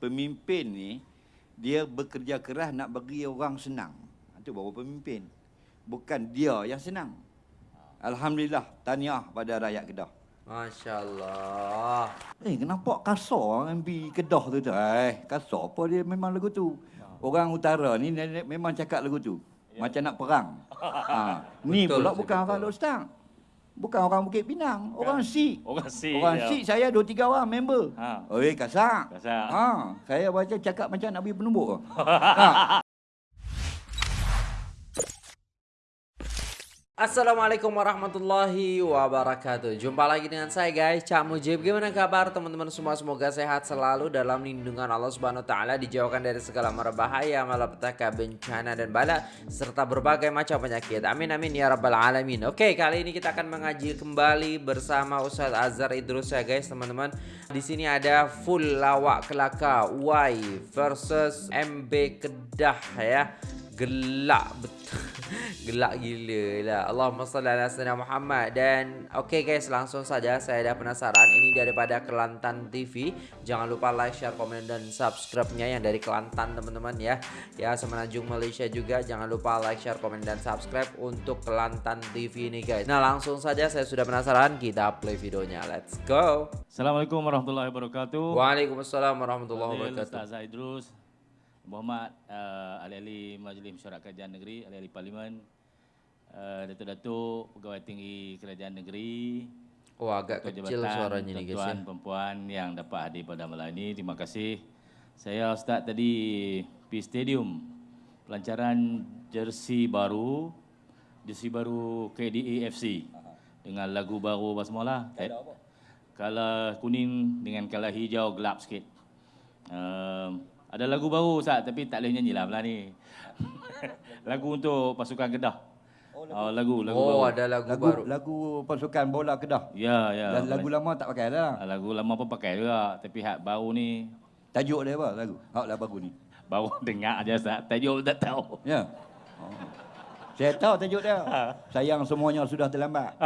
pemimpin ni dia bekerja keras nak bagi orang senang. Itu baru pemimpin. Bukan dia yang senang. Alhamdulillah, tahniah pada rakyat Kedah. Masya Allah. Eh, kenapa kasar MB Kedah tu tu? Eh, kasar apa dia memang lagu tu. Orang utara ni memang cakap lagu tu. Macam nak perang. ha. Ni pula bukan orang Lostang. Bukan orang Bukit Pinang. Orang Sikh. Orang Sikh, Orang ya. Sikh saya dua tiga orang member. Ha. Oi, kasar. Kasar. Ha. Saya baca cakap macam nak pergi penumbuk. ha. Assalamualaikum warahmatullahi wabarakatuh. Jumpa lagi dengan saya guys. Cak Mujib Gimana kabar teman-teman semua? Semoga sehat selalu dalam lindungan Allah Subhanahu Taala Dijauhkan dari segala mara bahaya Malapetaka, bencana dan bala Serta berbagai macam penyakit. Amin amin ya rabbal alamin. Oke kali ini kita akan mengaji kembali Bersama Ustadz Azhar Idrus ya guys teman-teman. Di sini ada full lawak kelaka Y versus MB Kedah ya gelak betul gelak gila lah. Allahumma salli ala sayyidina Muhammad. Dan oke okay guys langsung saja saya ada penasaran. Ini daripada Kelantan TV jangan lupa like share komen dan subscribe-nya yang dari Kelantan teman-teman ya. Ya semenanjung Malaysia juga. Jangan lupa like share komen dan subscribe untuk Kelantan TV ini guys. Nah langsung saja saya sudah penasaran. Kita play videonya. Let's go. Assalamualaikum warahmatullahi wabarakatuh. Waalaikumsalam warahmatullahi wabarakatuh. Ustaz Idrus, Muhammad uh, ahli-ahli Majlis Mesyuarat Kerajaan Negeri, ahli-ahli Parlimen, uh, Datuk-Datuk, Pegawai Tinggi Kerajaan Negeri, oh agak Ketua kecil Jabatan, suaranya nih guys ya tuan-tuan, perempuan yang dapat hadir pada malam ini. Terima kasih. Saya start tadi di stadium pelancaran jersey baru, jersey baru KDA FC dengan lagu baru apa semua lah. Kala kuning dengan kala hijau gelap sikit. Um, ada lagu baru Ustaz tapi tak boleh nyanyi lah belah ni. lagu untuk pasukan Kedah. Oh, lagu, lagu, oh baru. ada lagu, Lagu baru lagu pasukan bola Kedah. Ya, ya. Dan lagu lama tak pakai dah. Ah, Lagu lama pun pakai juga tapi hak baru ni Tajuk dia apa lagu? Hak lah baru ni. baru dengar aja Ustaz. Tajuk tak tahu. Ya. Oh. Saya tahu tajuk dia. Sayang semuanya sudah terlambat.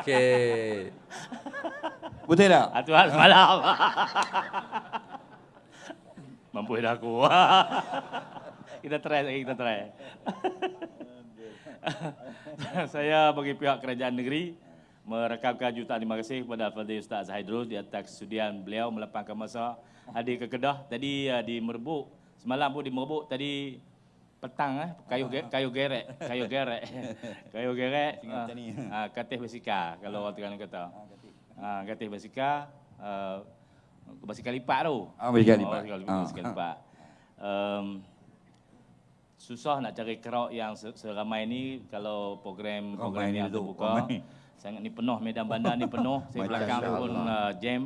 Okey. Betul tak? Ah, Tuhan semalam. Mampu dah aku. kita try lagi, kita try. Saya bagi pihak kerajaan negeri merakamkan jutaan terima kasih kepada Al-Fadhil Ustaz Zahidrus di atas kesudian beliau melapangkan masa hadir ke Kedah. Tadi uh, di Merbuk, semalam pun di Merbuk, tadi petang eh kayu ge, kayu gerek, kayu gerek. kayu gerek. Ni. Ah, Katih Basika kalau orang Terengganu kata. Ah, Katih Basika uh, basikal lipat tu. Ah, basikal lipat. Oh, Ah. basikal lipat. Um, susah nak cari crowd yang se- seramai ni kalau program program Ramai ni terbuka. ramai. Sangat ni penuh medan bandar ni penuh. Saya belakang tu pun uh, jam.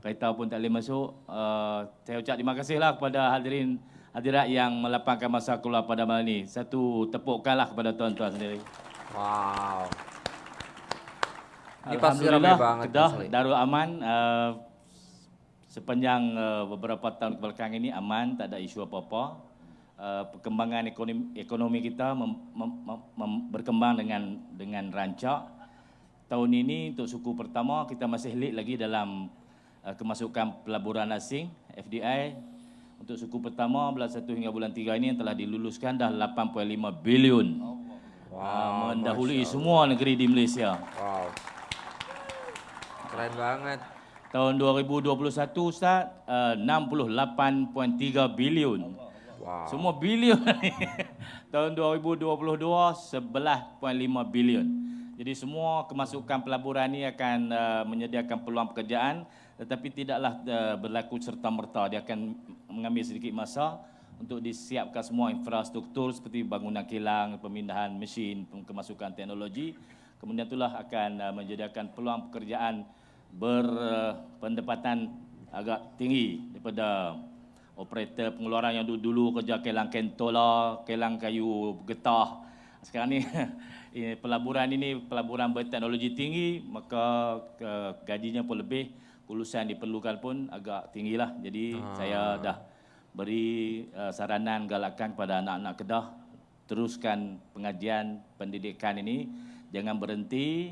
Kereta pun tak boleh masuk. Uh, saya ucap terima kasihlah kepada hadirin hadirat yang melapangkan masa keluar pada malam ni. Satu tepukkanlah kepada tuan-tuan sendiri. Wow. Ini pasti ramai banget Kedah. Darul Aman uh, sepanjang uh, beberapa tahun kebelakang ini aman, tak ada isu apa-apa. Uh, perkembangan ekonomi, ekonomi kita mem, mem, mem, mem- berkembang dengan dengan rancak. Tahun ini untuk suku pertama kita masih lead lagi dalam uh, kemasukan pelaburan asing FDI. Untuk suku pertama bulan 1 hingga bulan 3 ini yang telah diluluskan dah 8.5 bilion. Wow, mendahului semua negeri di Malaysia. Wow. Keren banget. Tahun 2021 Ustaz uh, 68.3 bilion. Wow. Semua bilion. Tahun 2022 11.5 bilion. Jadi semua kemasukan pelaburan ini akan uh, menyediakan peluang pekerjaan tetapi tidaklah uh, berlaku serta-merta. Dia akan mengambil sedikit masa untuk disiapkan semua infrastruktur seperti bangunan kilang, pemindahan mesin, kemasukan teknologi. Kemudian itulah akan uh, menyediakan peluang pekerjaan berpendapatan agak tinggi daripada operator pengeluaran yang dulu-dulu kerja kelang kentola, kelang kayu getah. Sekarang ni ini pelaburan ini pelaburan berteknologi tinggi, maka ke, gajinya pun lebih, kelulusan diperlukan pun agak tinggilah. Jadi ah. saya dah beri uh, saranan galakan kepada anak-anak Kedah teruskan pengajian pendidikan ini jangan berhenti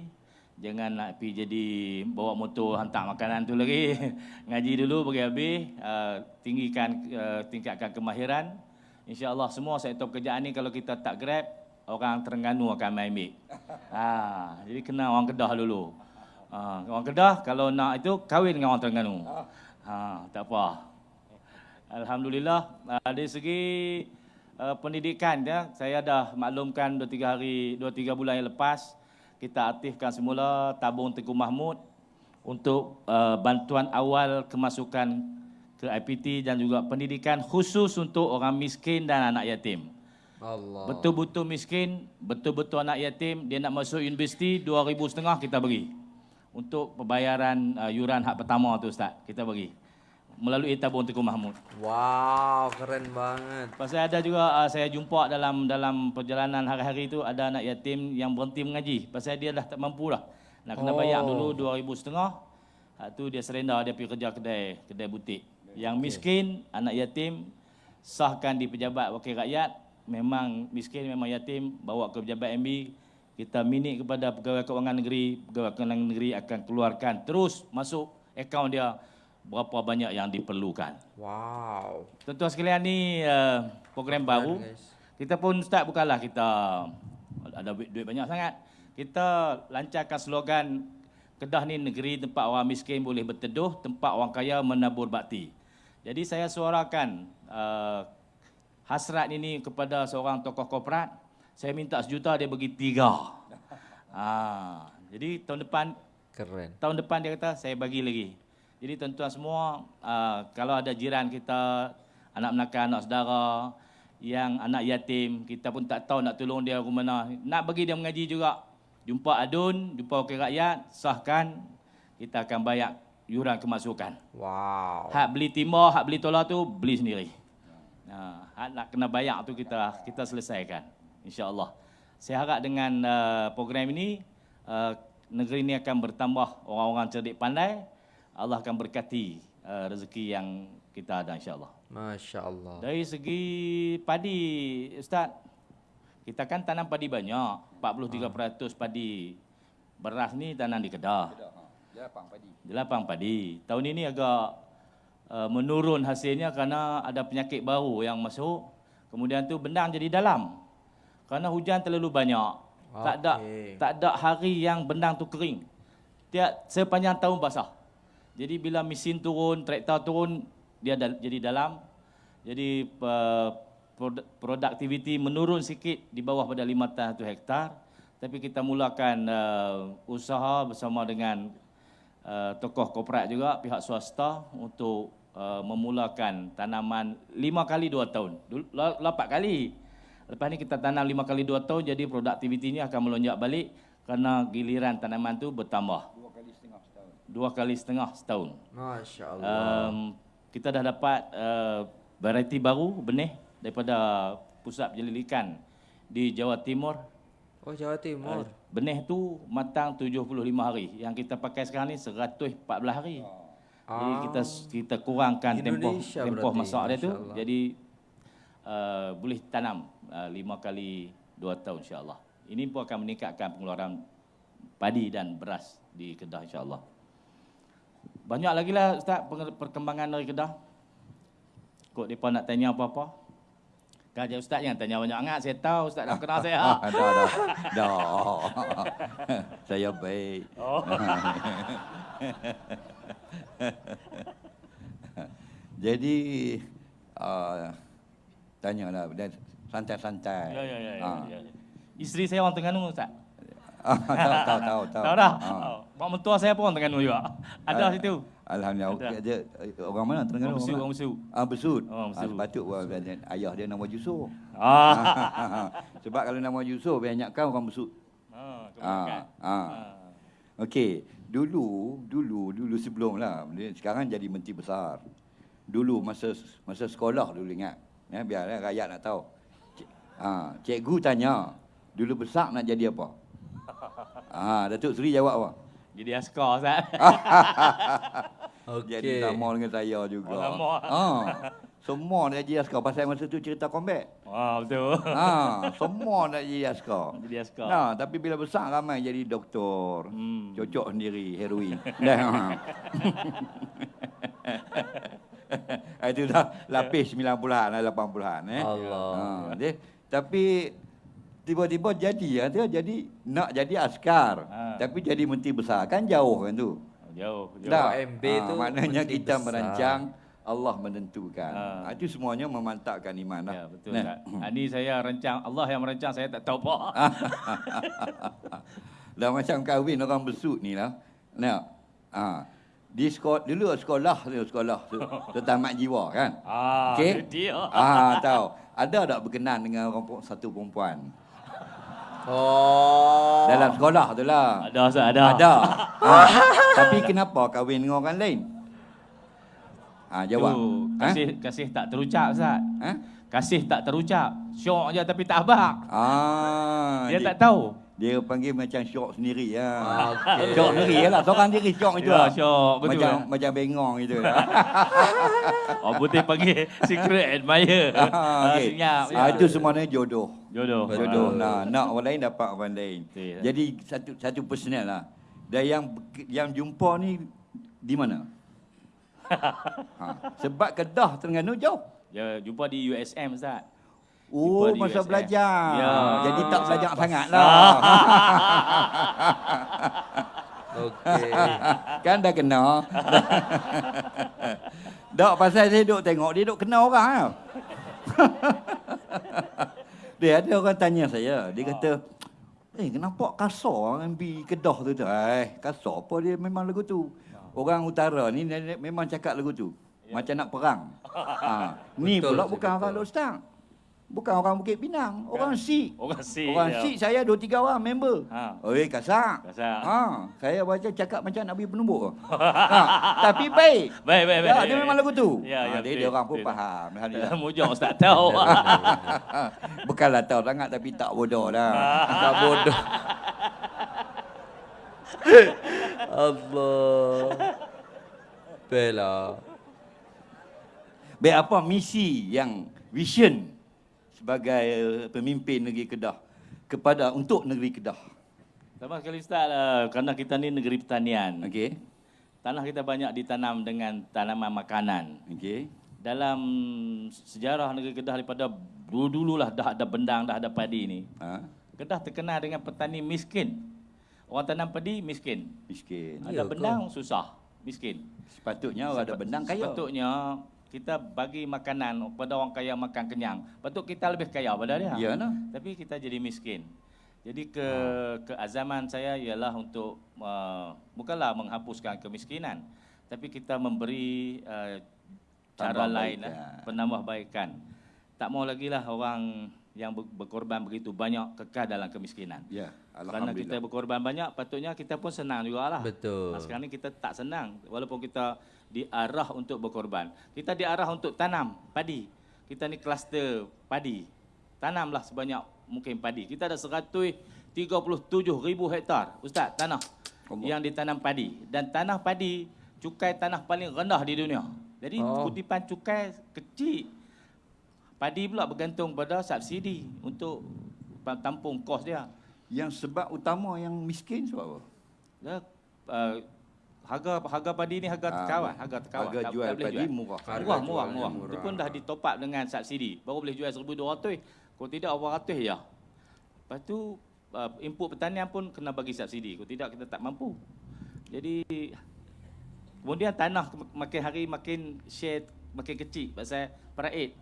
Jangan nak pergi jadi bawa motor hantar makanan tu lagi. Ngaji dulu bagi habis, uh, tinggikan uh, tingkatkan kemahiran. InsyaAllah semua sektor pekerjaan ni kalau kita tak grab, orang Terengganu akan main ambil. Ha, jadi kena orang Kedah dulu. Ha, orang Kedah kalau nak itu kahwin dengan orang Terengganu. Ha, tak apa. Alhamdulillah uh, dari segi uh, pendidikan ya, saya dah maklumkan 2 3 hari 2 3 bulan yang lepas kita aktifkan semula tabung Tengku Mahmud untuk uh, bantuan awal kemasukan ke IPT dan juga pendidikan khusus untuk orang miskin dan anak yatim. Allah. Betul-betul miskin, betul-betul anak yatim, dia nak masuk universiti 2000 setengah kita bagi. Untuk pembayaran uh, yuran hak pertama tu Ustaz, kita bagi. Melalui tabung Tengku Mahmud. Wow, keren banget. Pasal ada juga uh, saya jumpa dalam dalam perjalanan hari-hari itu ada anak yatim yang berhenti mengaji. Pasal dia dah tak mampu lah. Nak kena Oh. bayar dulu 2000 setengah. Hak tu dia serenda dia pergi kerja kedai kedai butik. Yang miskin, anak yatim sahkan di pejabat wakil rakyat, memang miskin memang yatim bawa ke pejabat MB kita minit kepada pegawai kewangan negeri, pegawai kewangan negeri akan keluarkan terus masuk akaun dia berapa banyak yang diperlukan. Wow. Tuan-tuan sekalian ni uh, program baru. guys. Kita pun start bukanlah kita ada duit, duit banyak sangat. Kita lancarkan slogan Kedah ni negeri tempat orang miskin boleh berteduh, tempat orang kaya menabur bakti. Jadi saya suarakan uh, hasrat ini kepada seorang tokoh korporat. Saya minta sejuta dia bagi tiga. Ah, jadi tahun depan Keren. tahun depan dia kata saya bagi lagi. Jadi tuan-tuan semua uh, kalau ada jiran kita anak menakan anak saudara yang anak yatim kita pun tak tahu nak tolong dia ke mana nak bagi dia mengaji juga jumpa adun jumpa wakil rakyat sahkan kita akan bayar yuran kemasukan Wow. hak beli timah hak beli tolak tu beli sendiri ha, hak nak kena bayar tu kita kita selesaikan insyaallah saya harap dengan uh, program ini uh, negeri ini akan bertambah orang-orang cerdik pandai Allah akan berkati uh, rezeki yang kita ada insyaallah Masya Allah. dari segi padi ustaz kita kan tanam padi banyak 43% padi beras ni tanam di Kedah Dia lapang padi. di lapang padi. Tahun ini agak uh, menurun hasilnya kerana ada penyakit baru yang masuk. Kemudian tu benang jadi dalam. Kerana hujan terlalu banyak. Tak ada tak ada hari yang benang tu kering. Tiap sepanjang tahun basah. Jadi bila mesin turun, traktor turun, dia dal- jadi dalam. Jadi uh, prod- produktiviti menurun sikit di bawah pada 5 hektar. Tapi kita mulakan uh, usaha bersama dengan uh, tokoh korporat juga pihak swasta untuk uh, memulakan tanaman lima kali dua tahun. Dulu- la- Lapan kali. Lepas ni kita tanam lima kali dua tahun jadi produktivitinya akan melonjak balik kerana giliran tanaman tu bertambah. Dua kali setengah setahun. Dua kali setengah setahun. Masya Allah. Um, kita dah dapat uh, variety baru benih daripada pusat penyelidikan di Jawa Timur. Oh Jawa Timur. Uh, benih tu matang 75 hari. Yang kita pakai sekarang ni 114 hari. Jadi kita kita kurangkan tempoh Indonesia tempoh berarti, masak dia tu. Jadi uh, boleh tanam uh, lima kali dua tahun insya-Allah. Ini pun akan meningkatkan pengeluaran padi dan beras di Kedah insya-Allah. Banyak lagi lah Ustaz perkembangan dari Kedah. Kok mereka nak tanya apa-apa? Kaja Ustaz jangan tanya banyak sangat. Saya tahu Ustaz dah kenal saya. Ah, dah, dah. dah. Saya baik. Oh. Jadi, uh, tanyalah. Dan santai-santai. Ya, ya, ya, ya, Ah. ya. Isteri saya orang Terengganu Ustaz. Ah, tahu, tahu, tahu. Tahu, dah? Ah. Mak mentua saya pun Terengganu juga. Ada Ah, situ. Alhamdulillah. Ada. Dia, orang mana? Terengganu? Orang Besut, orang Besut. Ah, Besut. Oh, Besut. Ah, sepatut orang ayah dia nama Yusuf. Ah. Sebab kalau nama Yusuf, banyakkan orang Besut. Ah, kebanyakan. Ah, ah. Okey, dulu, dulu, dulu sebelum lah. Sekarang jadi menteri besar. Dulu masa masa sekolah dulu ingat. Ya, biar eh, rakyat nak tahu. Ah, cikgu tanya, dulu besar nak jadi apa? Ah, Datuk Seri jawab apa? Jadi askar Ustaz. Jadi Okey. sama dengan saya juga. Oh, sama. Ah. Semua nak jadi askar pasal masa tu cerita combat. Wah, betul. Ha, semua nak jadi askar. Jadi askar. Nah, tapi bila besar ramai jadi doktor. Hmm. Cocok sendiri heroin. Dah. ha. Itu dah lapis 90-an lah 80-an eh. Allah. Ha, dia, tapi tiba-tiba jadi dia jadi nak jadi askar. Ha. Tapi jadi menteri besar kan jauh kan tu. Jauh, jauh. MB Ha, tu maknanya kita besar. merancang Allah menentukan. Ha. Ha. Itu semuanya memantapkan iman lah. Ya, betul. Nah. Tak. Ini saya rancang, Allah yang merancang, saya tak tahu apa. Dah macam kahwin orang besut ni lah. Nah. Ha. Di sekolah, dulu sekolah tu sekolah tu, tamat jiwa kan. Ah, Okey. itu dia. Ah, tahu. Ada tak berkenan dengan orang satu perempuan? Oh. Dalam sekolah tu lah. Ada, Ustaz, ada. Ada. Ha. Tapi kenapa kahwin dengan orang lain? Ha, jawab. Tu, Ha? kasih, kasih tak terucap, Ustaz. Ha? Kasih tak terucap. Syok je tapi tak abang. Ah, Dia tak tahu. Dia panggil macam syok sendiri ya. Ah, okey. Syok sendiri lah. Seorang diri syok itu Ya, lah. syok. Betul macam, lah. macam bengong itu. Oh, putih panggil secret admirer. ah, Ah, okay. Senyap. ah, itu semuanya jodoh. Jodoh. Jodoh. Ah. Nah, nak orang lain dapat orang lain. Betul. Jadi satu satu personal lah. Dan yang yang jumpa ni di mana? ha, sebab Kedah Terengganu jauh. Ya, jumpa di USM, Ustaz. Oh, masa USM. belajar. Ya. Jadi tak belajar sangat lah. Okey. kan dah kena. Dok pasal saya duk tengok dia duk kena orang tau. Dia ada orang tanya saya, dia kata, "Eh, kenapa kasar MB Kedah tu tu?" Eh, kasar apa dia memang lagu tu. Orang utara ni dia- dia memang cakap lagu tu. Macam nak perang. ha. Ni Betul, pula bukan orang Lostang. Bukan orang Bukit Pinang, orang Sikh. Orang Sikh, Orang ya. Sikh saya dua tiga orang member. Ha. Oi kasar. Kasar. Ha, saya baca cakap macam Nabi penumbuk. ha, tapi baik. Baik, baik, baik. Ya, dia memang lagu tu. Ya, ha, ya, dia, dia orang pun betul. faham. Alhamdulillah. Mujur Ustaz tahu. Bukanlah tahu sangat tapi tak bodoh dah. Tak bodoh. Allah. Bella. Baik apa misi yang vision sebagai eh, pemimpin negeri Kedah kepada untuk negeri Kedah. Sama sekali Ustaz, uh, kerana kita ni negeri pertanian. Okey. Tanah kita banyak ditanam dengan tanaman makanan. Okey. Dalam sejarah negeri Kedah daripada dulu-dulu lah dah ada bendang, dah ada padi ni. Ha, Kedah terkenal dengan petani miskin. Orang tanam padi miskin. miskin. Ya Ada ke? bendang susah, miskin. Sepatutnya orang ada bendang kaya. Sepatutnya kita bagi makanan kepada orang kaya makan kenyang. Patut kita lebih kaya pada dia. Ya nah. Tapi kita jadi miskin. Jadi ke keazaman saya ialah untuk uh, bukanlah menghapuskan kemiskinan, tapi kita memberi uh, cara Tambah lain lah, penambahbaikan. Tak mau lagi lah orang yang ber- berkorban begitu banyak kekal dalam kemiskinan. Ya, Kerana kita alhamdulillah. berkorban banyak, patutnya kita pun senang jugalah. Betul. Nah, sekarang ni kita tak senang walaupun kita diarah untuk berkorban. Kita diarah untuk tanam padi. Kita ni kluster padi. Tanamlah sebanyak mungkin padi. Kita ada 137 ribu hektar, Ustaz, tanah Allah. yang ditanam padi. Dan tanah padi, cukai tanah paling rendah di dunia. Jadi Oh. kutipan cukai kecil. Padi pula bergantung pada subsidi untuk tampung kos dia. Yang sebab utama yang miskin sebab apa? Ya, uh, harga harga padi ni harga Ah, terkawal, harga terkawal. Harga Tak- jual tak boleh padi jual. murah. Harga Murah, murah, murah. murah. Itu pun dah ditop up dengan subsidi. Baru boleh jual 1,200. Kalau tidak 800 ya. Lepas tu uh, input pertanian pun kena bagi subsidi. Kalau tidak kita tak mampu. Jadi kemudian tanah mak- makin hari makin share makin kecil pasal paraid.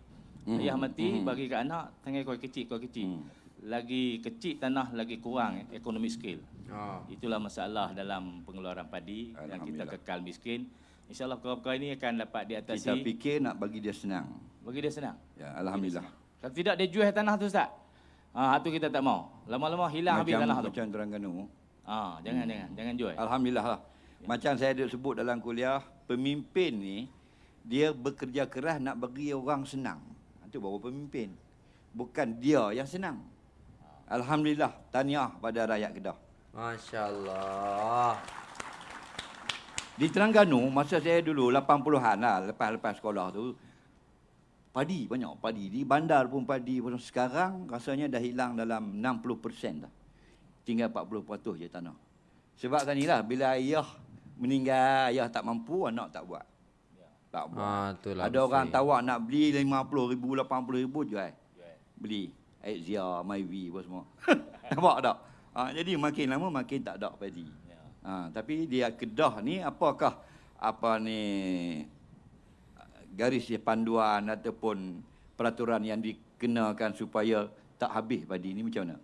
Mhm, Ayah mati mhm. bagi ke anak tangan kau kecil kau kecil. Hmm. Lagi kecil tanah lagi kurang eh, economic scale. Ha. Itulah masalah dalam pengeluaran padi yang kita kekal miskin. InsyaAllah perkara-perkara ini akan dapat diatasi. Kita fikir nak bagi dia senang. Bagi dia senang. Ya, alhamdulillah. Kalau tidak dia jual tanah tu Ustaz. Ha, tu kita tak mau. Lama-lama hilang habis macam tanah tu. macam Terengganu. Ha, jangan jangan jangan jual. Alhamdulillah lah. Macam saya ada sebut dalam kuliah, pemimpin ni dia bekerja keras nak bagi orang senang. Itu baru pemimpin. Bukan dia yang senang. Alhamdulillah, tahniah pada rakyat Kedah. Masya Allah. Di Terengganu, masa saya dulu 80-an lah, lepas-lepas sekolah tu, padi banyak padi. Di bandar pun padi pun sekarang rasanya dah hilang dalam 60% dah. Tinggal 40% je tanah. Sebab kan bila ayah meninggal, ayah tak mampu, anak tak buat. Tak buat. Ah, itulah Ada orang mesti. tawak nak beli 50 ribu, 80 ribu jual. Beli. Exia, Myvi apa semua. Nampak tak? Ha, jadi makin lama makin tak ada padi. Ya. Ha, tapi dia Kedah ni apakah apa ni garis panduan ataupun peraturan yang dikenakan supaya tak habis padi ni macam mana?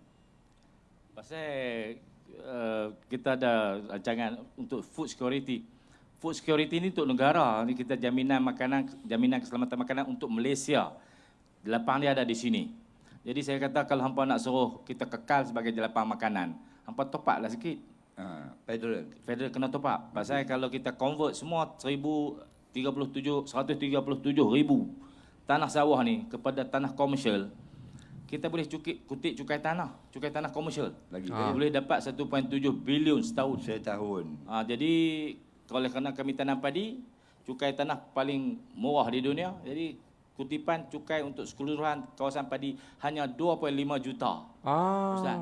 Pasal uh, kita ada rancangan untuk food security. Food security ni untuk negara. Ni kita jaminan makanan, jaminan keselamatan makanan untuk Malaysia. Jelapang dia ada di sini. Jadi saya kata kalau hampa nak suruh kita kekal sebagai jelapang makanan, hampa top up lah sikit. Ha, federal. Federal kena top up. Pasal kalau kita convert semua 1037 137 ribu tanah sawah ni kepada tanah komersial, kita boleh cukik, kutip cukai tanah, cukai tanah komersial. Lagi Jadi boleh dapat 1.7 bilion setahun. setahun. Ha, jadi kalau kerana kami tanam padi, cukai tanah paling murah di dunia. Jadi kutipan cukai untuk keseluruhan kawasan padi hanya 2.5 juta. Ah. Ustaz.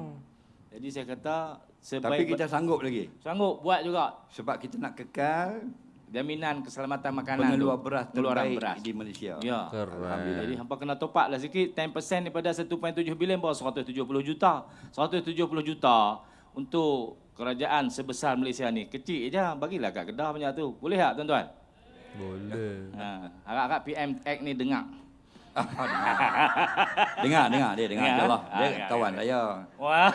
Jadi saya kata sebaik Tapi kita sanggup lagi. sanggup buat juga Sebab kita nak kekal jaminan keselamatan makanan pengeluar tu. beras pengeluaran terbaik beras. di Malaysia. Ya. Keren. Jadi hampa kena top up lah sikit 10% daripada 1.7 bilion baru 170 juta. 170 juta untuk kerajaan sebesar Malaysia ni. Kecil je bagilah kat Kedah banyak tu. Boleh tak tuan-tuan? Boleh. Ha, harap-harap PM Act ni dengar. dengar, dengar dia dengar Dengar, insyaallah. ah, Dia dengar, kawan dengar. saya. Wah.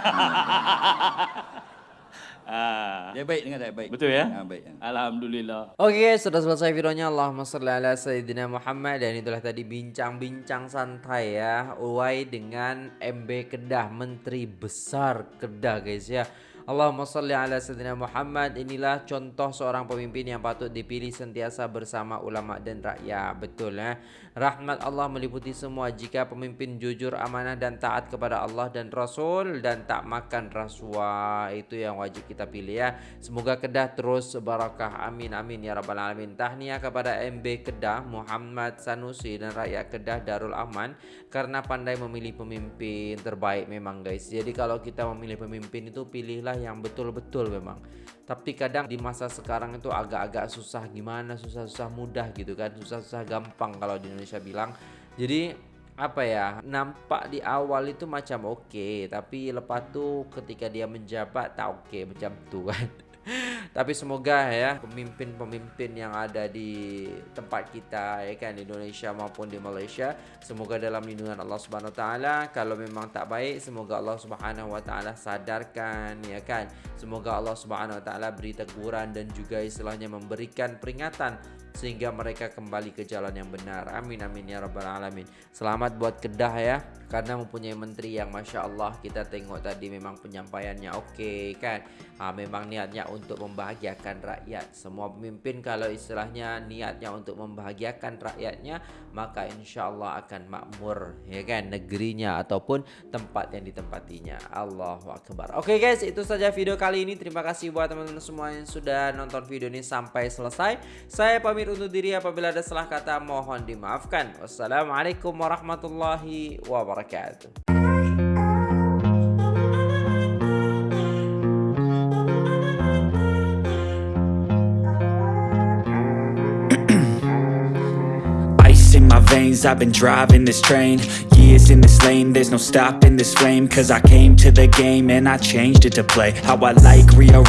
Ah, Dia baik dengan saya baik. betul ya? Ha, baik. Alhamdulillah. Oke guys, sudah selesai videonya. Allahumma salli ala Sayyidina Muhammad dan itulah tadi bincang-bincang santai ya. Uai dengan MB Kedah, Menteri Besar Kedah guys ya. Allahumma salli ala Sayyidina Muhammad. Inilah contoh seorang pemimpin yang patut dipilih sentiasa bersama ulama dan rakyat. Betul ya Rahmat Allah meliputi semua. Jika pemimpin jujur, amanah dan taat kepada Allah dan Rasul Dan tak makan rasuah Itu yang wajib kita pilih ya. Semoga Kedah terus barakah. Amin amin ya rabbal alamin. Tahniah kepada MB Kedah Muhammad Sanusi dan rakyat Kedah Darul Aman Karena pandai memilih pemimpin terbaik memang guys. Jadi kalau kita memilih pemimpin itu pilihlah yang betul-betul memang. Tapi kadang di masa sekarang itu agak-agak susah gimana susah-susah mudah gitu kan susah-susah gampang kalau di Indonesia bilang. Jadi apa ya nampak di awal itu macam oke tapi lepas tuh ketika dia menjabat tak oke macam tuh kan tapi semoga ya pemimpin-pemimpin yang ada di tempat kita ya kan di Indonesia maupun di Malaysia semoga dalam lindungan Allah Subhanahu taala. Kalau memang tak baik semoga Allah Subhanahu wa taala sadarkan ya kan. Semoga Allah Subhanahu wa taala beri teguran dan juga istilahnya memberikan peringatan sehingga mereka kembali ke jalan yang benar. Amin amin ya rabbal alamin. Selamat buat Kedah ya karena mempunyai menteri yang masya Allah kita tengok tadi memang penyampaiannya oke kan. Ha, memang niatnya untuk membahagiakan rakyat. Semua pemimpin kalau istilahnya niatnya untuk membahagiakan rakyatnya maka insya Allah akan makmur ya kan negerinya ataupun tempat yang ditempatinya. Allahu akbar. Oke guys itu saja video kali ini. Terima kasih buat teman-teman semua yang sudah nonton video ini sampai selesai. Saya pamit undur diri apabila ada salah kata mohon dimaafkan. Wassalamualaikum warahmatullahi wabarakatuh. Veins, I've been driving this train Years in this lane, there's no stopping this flame Cause I came to the game and I changed it to play How I like, rearrange